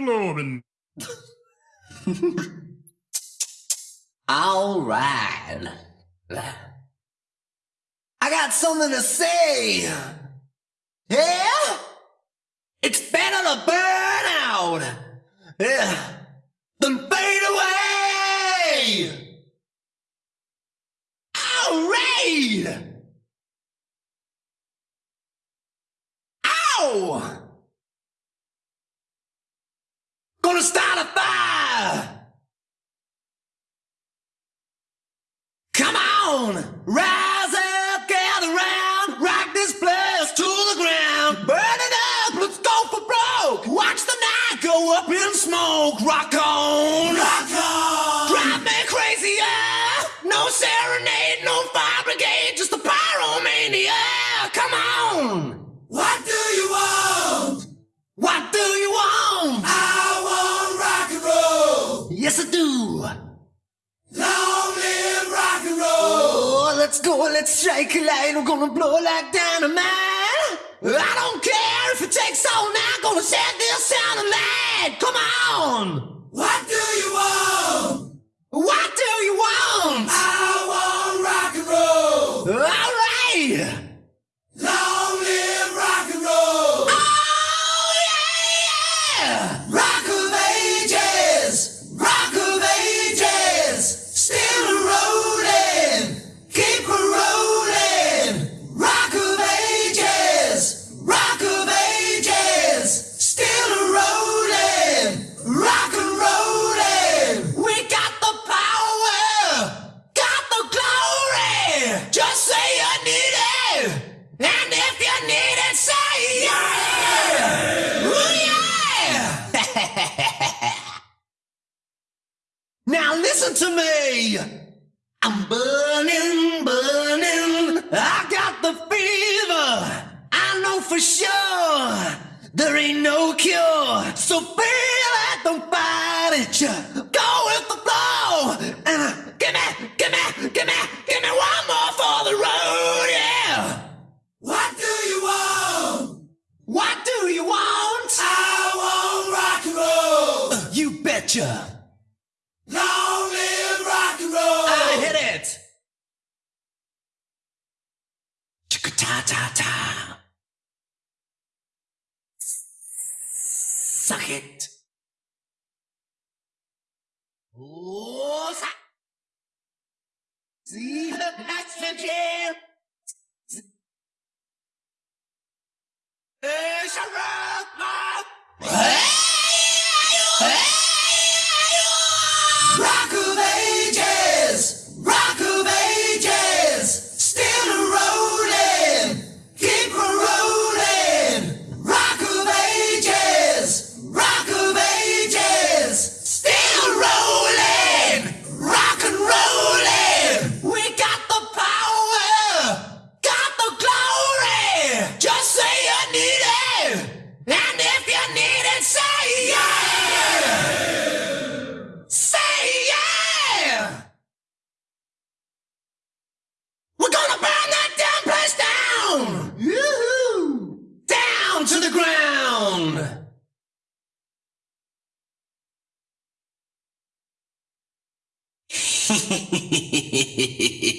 Globen. All right. I got something to say. Yeah? It's better to burn out. Yeah. Than fade away. All right. Gonna start a fire! Come on! Rise up, gather round, rock this place to the ground. Burn it up, let's go for broke. Watch the night go up in smoke. Rock on! Rock on! Drive me crazy, yeah! No serenade, let's go, let's strike a light. We're gonna blow like dynamite. I don't care if it takes all night. Gonna set this sound alight. Come on. What do you want? What do you want? I want rock and roll. All I'm burning, burning. I got the fever. I know for sure there ain't no cure. So feel it, don't fight it. You go with the flow. And uh, give me, give me, give me, give me one more for the road, yeah. What do you want? What do you want? I want rock and roll. You betcha. Long live rock and roll. I hit it. Chicka ta ta ta. Suck it. Oh, See the passion jam. It's ground!